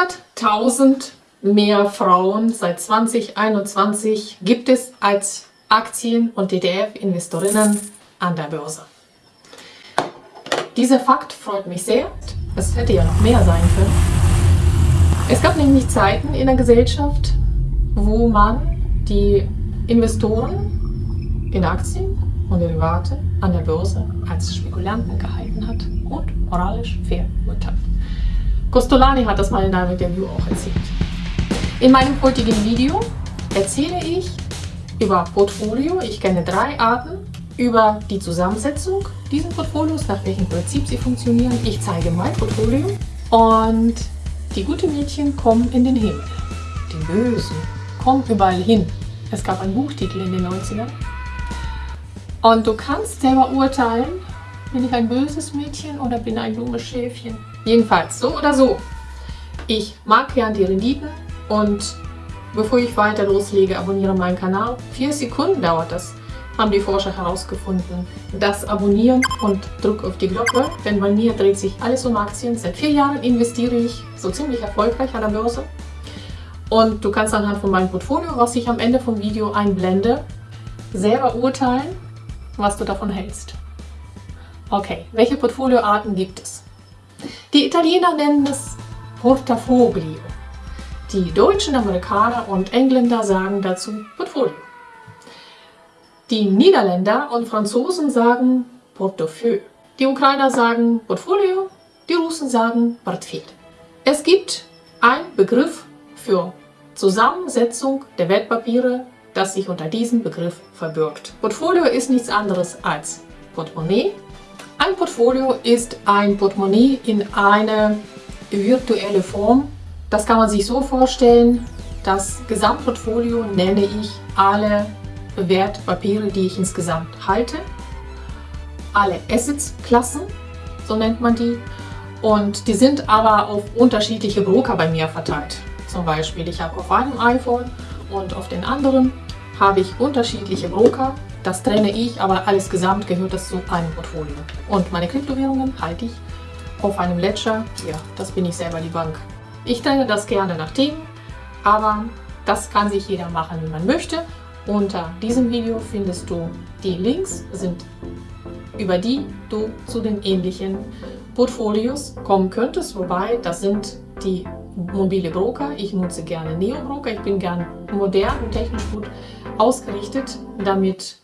100.000 mehr Frauen seit 2021 gibt es als Aktien- und ETF-Investorinnen an der Börse. Dieser Fakt freut mich sehr. Es hätte ja noch mehr sein können. Es gab nämlich Zeiten in der Gesellschaft, wo man die Investoren in Aktien und Derivate an der Börse als Spekulanten gehalten hat und moralisch fair urteilt. Costolani hat das mal in einem Interview auch erzählt. In meinem heutigen Video erzähle ich über Portfolio. Ich kenne drei Arten, über die Zusammensetzung dieser Portfolios, nach welchem Prinzip sie funktionieren. Ich zeige mein Portfolio und die guten Mädchen kommen in den Himmel. Die Bösen kommen überall hin. Es gab einen Buchtitel in den 90ern. Und du kannst selber urteilen, bin ich ein böses Mädchen oder bin ein dummes Schäfchen. Jedenfalls, so oder so. Ich mag gern die Renditen und bevor ich weiter loslege, abonniere meinen Kanal. Vier Sekunden dauert das, haben die Forscher herausgefunden. Das abonnieren und drück auf die Glocke, denn bei mir dreht sich alles um Aktien. Seit vier Jahren investiere ich so ziemlich erfolgreich an der Börse. Und du kannst anhand von meinem Portfolio, was ich am Ende vom Video einblende, selber urteilen, was du davon hältst. Okay, welche Portfolioarten gibt es? Die Italiener nennen es Portafoglio. Die Deutschen, Amerikaner und Engländer sagen dazu Portfolio. Die Niederländer und Franzosen sagen Portefeuille. Die Ukrainer sagen Portfolio, die Russen sagen Portfolio. Es gibt einen Begriff für Zusammensetzung der Wertpapiere, das sich unter diesem Begriff verbirgt. Portfolio ist nichts anderes als Portemonnaie ein Portfolio ist ein Portemonnaie in eine virtuelle Form. Das kann man sich so vorstellen, das Gesamtportfolio nenne ich alle Wertpapiere, die ich insgesamt halte. Alle Assets-Klassen, so nennt man die. Und die sind aber auf unterschiedliche Broker bei mir verteilt. Zum Beispiel, ich habe auf einem iPhone und auf den anderen habe ich unterschiedliche Broker das trenne ich, aber alles gesamt gehört das zu einem Portfolio. Und meine Kryptowährungen halte ich auf einem Ledger. Ja, das bin ich selber die Bank. Ich trenne das gerne nach Themen, aber das kann sich jeder machen, wie man möchte. Unter diesem Video findest du die Links, sind über die du zu den ähnlichen Portfolios kommen könntest. Wobei, das sind die mobile Broker. Ich nutze gerne Neo Broker. Ich bin gern modern und technisch gut ausgerichtet, damit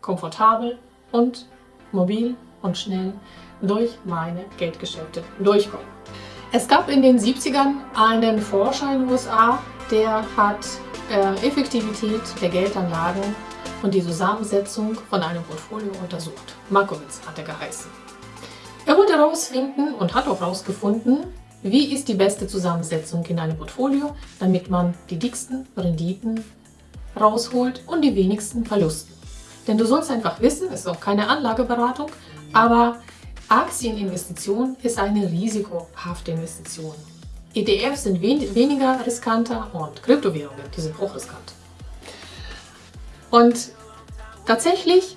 komfortabel und mobil und schnell durch meine Geldgeschäfte durchkommen. Es gab in den 70ern einen Forscher in den USA, der hat äh, Effektivität der Geldanlagen und die Zusammensetzung von einem Portfolio untersucht. Markowitz hat er geheißen. Er wollte herausfinden und hat auch herausgefunden, wie ist die beste Zusammensetzung in einem Portfolio, damit man die dicksten Renditen rausholt und die wenigsten Verlusten. Denn du sollst einfach wissen, es ist auch keine Anlageberatung, aber Aktieninvestition ist eine risikohafte Investition. ETFs sind wen weniger riskanter und Kryptowährungen, die sind hochriskant. Und tatsächlich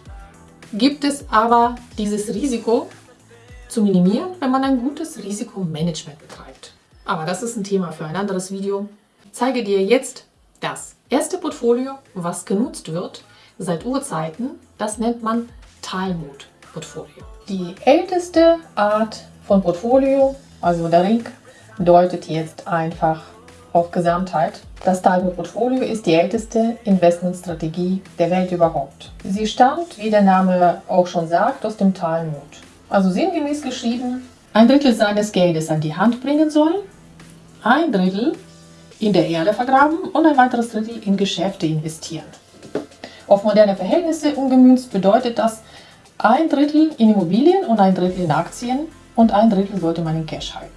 gibt es aber dieses Risiko zu minimieren, wenn man ein gutes Risikomanagement betreibt. Aber das ist ein Thema für ein anderes Video. Ich zeige dir jetzt das erste Portfolio, was genutzt wird, seit Urzeiten. Das nennt man Talmud-Portfolio. Die älteste Art von Portfolio, also der Ring, deutet jetzt einfach auf Gesamtheit. Das Talmud-Portfolio ist die älteste Investmentstrategie der Welt überhaupt. Sie stammt, wie der Name auch schon sagt, aus dem Talmud. Also sinngemäß geschrieben, ein Drittel seines Geldes an die Hand bringen soll, ein Drittel in der Erde vergraben und ein weiteres Drittel in Geschäfte investieren. Auf moderne Verhältnisse umgemünzt bedeutet das ein Drittel in Immobilien und ein Drittel in Aktien und ein Drittel sollte man in Cash halten.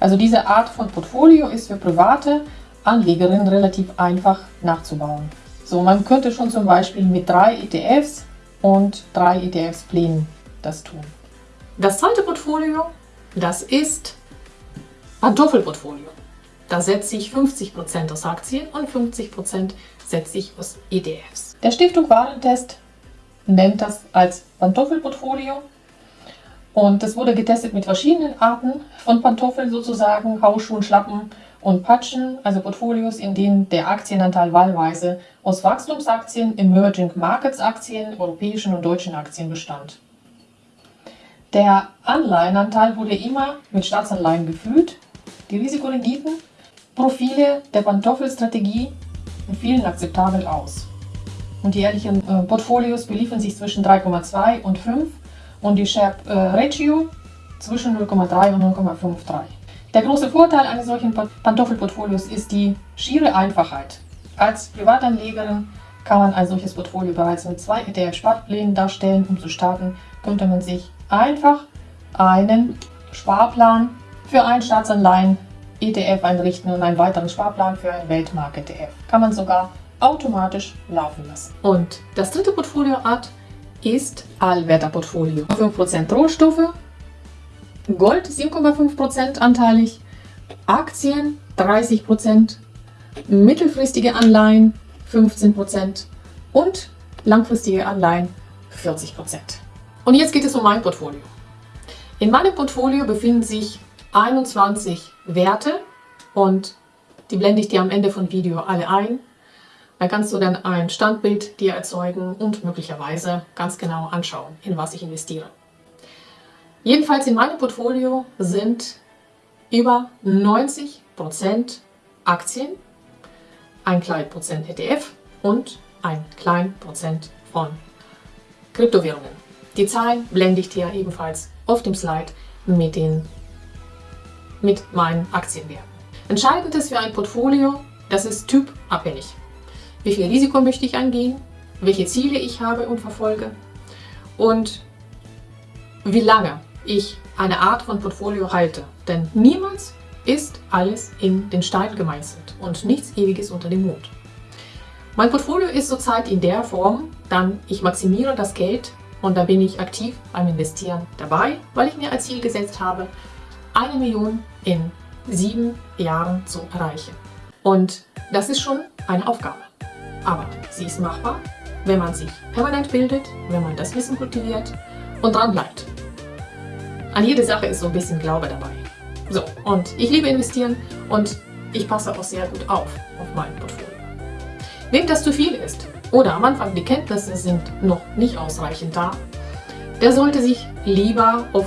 Also diese Art von Portfolio ist für private Anlegerinnen relativ einfach nachzubauen. So, man könnte schon zum Beispiel mit drei ETFs und drei ETFs-Plänen das tun. Das zweite Portfolio, das ist Pantoffelportfolio. Da setze ich 50% aus Aktien und 50% setze ich aus ETFs. Der Stiftung Warentest nennt das als Pantoffelportfolio und das wurde getestet mit verschiedenen Arten von Pantoffeln sozusagen, Hausschuhen, Schlappen und Patchen, also Portfolios, in denen der Aktienanteil wahlweise aus Wachstumsaktien, Emerging Markets Aktien, europäischen und deutschen Aktien bestand. Der Anleihenanteil wurde immer mit Staatsanleihen gefüllt. Die Risikorenditen, Profile der Pantoffelstrategie fielen akzeptabel aus. Und die jährlichen äh, Portfolios beliefen sich zwischen 3,2 und 5 und die Sharp äh, Ratio zwischen 0,3 und 0,53. Der große Vorteil eines solchen Pantoffelportfolios ist die schiere Einfachheit. Als Privatanlegerin kann man ein solches Portfolio bereits mit zwei ETF-Sparplänen darstellen. Um zu starten, könnte man sich einfach einen Sparplan für ein Staatsanleihen ETF einrichten und einen weiteren Sparplan für einen Weltmarkt-ETF. Kann man sogar automatisch laufen lassen. Und das dritte Portfolioart ist Allwetterportfolio. 5% Rohstoffe, Gold 7,5% anteilig, Aktien 30%, mittelfristige Anleihen 15% und langfristige Anleihen 40%. Und jetzt geht es um mein Portfolio. In meinem Portfolio befinden sich 21 Werte und die blende ich dir am Ende von Video alle ein. Da kannst du dann ein Standbild dir erzeugen und möglicherweise ganz genau anschauen, in was ich investiere. Jedenfalls in meinem Portfolio sind über 90% Aktien, ein klein Prozent ETF und ein klein Prozent von Kryptowährungen. Die Zahlen blende ich dir ebenfalls auf dem Slide mit, den, mit meinen Aktienwerten. Entscheidend ist für ein Portfolio, das ist typabhängig. Wie viel Risiko möchte ich angehen, welche Ziele ich habe und verfolge und wie lange ich eine Art von Portfolio halte. Denn niemals ist alles in den Stein gemeißelt und nichts Ewiges unter dem Mond. Mein Portfolio ist zurzeit in der Form, dann ich maximiere das Geld und da bin ich aktiv beim Investieren dabei, weil ich mir als Ziel gesetzt habe, eine Million in sieben Jahren zu erreichen. Und das ist schon eine Aufgabe. Aber sie ist machbar, wenn man sich permanent bildet, wenn man das Wissen kultiviert und dran bleibt. An jede Sache ist so ein bisschen Glaube dabei. So, und ich liebe investieren und ich passe auch sehr gut auf, auf mein Portfolio. Wem das zu viel ist oder am Anfang die Kenntnisse sind noch nicht ausreichend da, der sollte sich lieber auf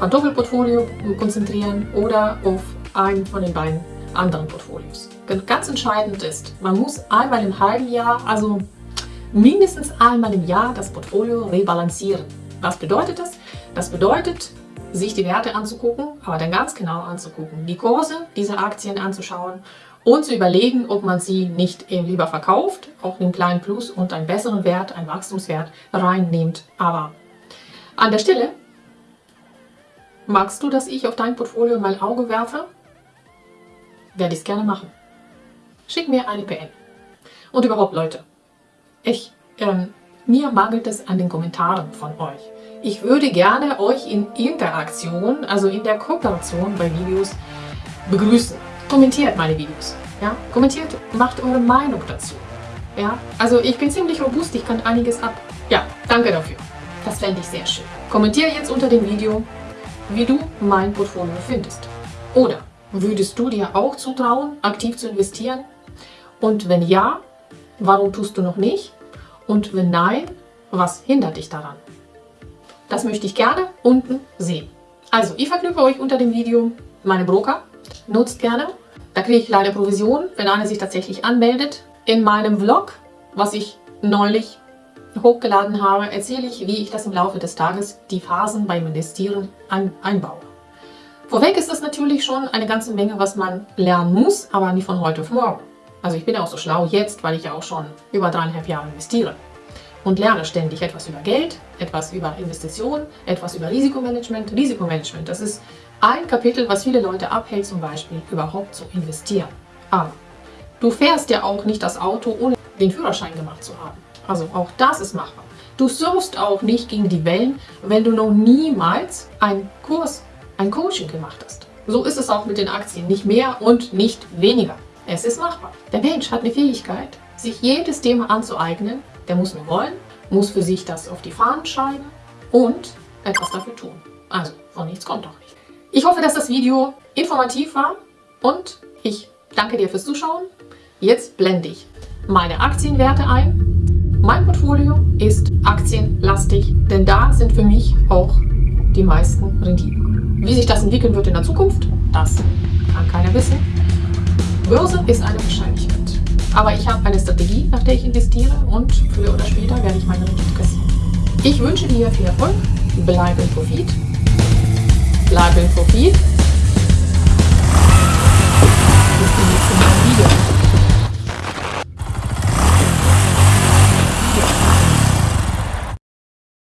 ein Doppelportfolio konzentrieren oder auf einen von den beiden anderen Portfolios. Ganz entscheidend ist, man muss einmal im halben Jahr, also mindestens einmal im Jahr das Portfolio rebalancieren. Was bedeutet das? Das bedeutet, sich die Werte anzugucken, aber dann ganz genau anzugucken, die Kurse dieser Aktien anzuschauen und zu überlegen, ob man sie nicht lieber verkauft, auch einen kleinen Plus und einen besseren Wert, einen Wachstumswert reinnimmt. Aber an der Stelle, magst du, dass ich auf dein Portfolio mal Auge werfe? Werde ich es gerne machen. Schick mir eine PN. Und überhaupt, Leute, ich, ähm, mir mangelt es an den Kommentaren von euch. Ich würde gerne euch in Interaktion, also in der Kooperation bei Videos begrüßen. Kommentiert meine Videos. Ja? Kommentiert, macht eure Meinung dazu. Ja? Also ich bin ziemlich robust, ich kann einiges ab. Ja, danke dafür. Das fände ich sehr schön. Kommentiere jetzt unter dem Video, wie du mein Portfolio findest. Oder würdest du dir auch zutrauen, aktiv zu investieren? Und wenn ja, warum tust du noch nicht? Und wenn nein, was hindert dich daran? Das möchte ich gerne unten sehen. Also, ich verknüpfe euch unter dem Video meine Broker. Nutzt gerne. Da kriege ich leider Provision, wenn einer sich tatsächlich anmeldet. In meinem Vlog, was ich neulich hochgeladen habe, erzähle ich, wie ich das im Laufe des Tages die Phasen beim Investieren ein einbaue. Vorweg ist das natürlich schon eine ganze Menge, was man lernen muss, aber nicht von heute auf morgen. Also ich bin auch so schlau jetzt, weil ich ja auch schon über dreieinhalb Jahre investiere und lerne ständig etwas über Geld, etwas über Investitionen, etwas über Risikomanagement. Risikomanagement, das ist ein Kapitel, was viele Leute abhält, zum Beispiel überhaupt zu investieren. Aber du fährst ja auch nicht das Auto, ohne den Führerschein gemacht zu haben. Also auch das ist machbar. Du surfst auch nicht gegen die Wellen, wenn du noch niemals einen Kurs, ein Coaching gemacht hast. So ist es auch mit den Aktien. Nicht mehr und nicht weniger. Es ist machbar. Der Mensch hat eine Fähigkeit, sich jedes Thema anzueignen, der muss nur wollen, muss für sich das auf die Fahnen schreiben und etwas dafür tun. Also von nichts kommt doch nicht. Ich hoffe, dass das Video informativ war und Ich danke dir fürs Zuschauen. Jetzt blende ich meine Aktienwerte ein. Mein Portfolio ist aktienlastig, denn da sind für mich auch die meisten Renditen. Wie sich das entwickeln wird in der Zukunft, das kann keiner wissen. Börse ist eine Wahrscheinlichkeit. Aber ich habe eine Strategie, nach der ich investiere und früher oder später werde ich meine Rendite kassieren. Ich wünsche dir viel Erfolg, bleib im Profit, bleib im Profit